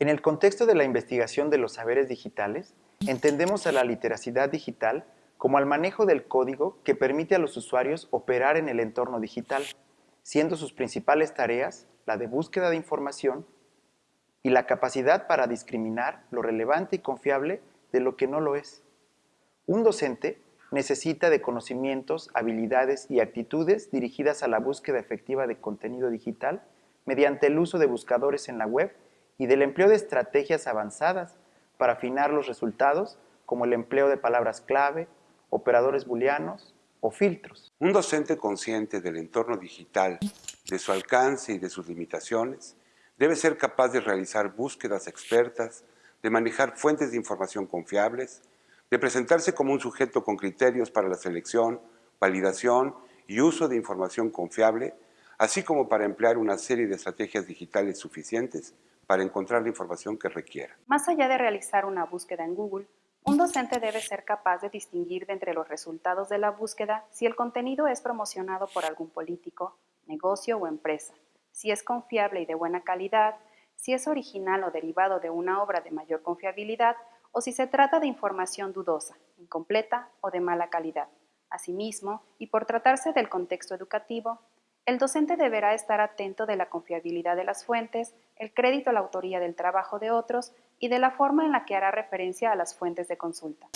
En el contexto de la investigación de los saberes digitales, entendemos a la literacidad digital como al manejo del código que permite a los usuarios operar en el entorno digital, siendo sus principales tareas la de búsqueda de información y la capacidad para discriminar lo relevante y confiable de lo que no lo es. Un docente necesita de conocimientos, habilidades y actitudes dirigidas a la búsqueda efectiva de contenido digital mediante el uso de buscadores en la web y del empleo de estrategias avanzadas para afinar los resultados, como el empleo de palabras clave, operadores booleanos o filtros. Un docente consciente del entorno digital, de su alcance y de sus limitaciones, debe ser capaz de realizar búsquedas expertas, de manejar fuentes de información confiables, de presentarse como un sujeto con criterios para la selección, validación y uso de información confiable, así como para emplear una serie de estrategias digitales suficientes para encontrar la información que requiera. Más allá de realizar una búsqueda en Google, un docente debe ser capaz de distinguir de entre los resultados de la búsqueda si el contenido es promocionado por algún político, negocio o empresa, si es confiable y de buena calidad, si es original o derivado de una obra de mayor confiabilidad o si se trata de información dudosa, incompleta o de mala calidad. Asimismo, y por tratarse del contexto educativo, el docente deberá estar atento de la confiabilidad de las fuentes, el crédito a la autoría del trabajo de otros y de la forma en la que hará referencia a las fuentes de consulta.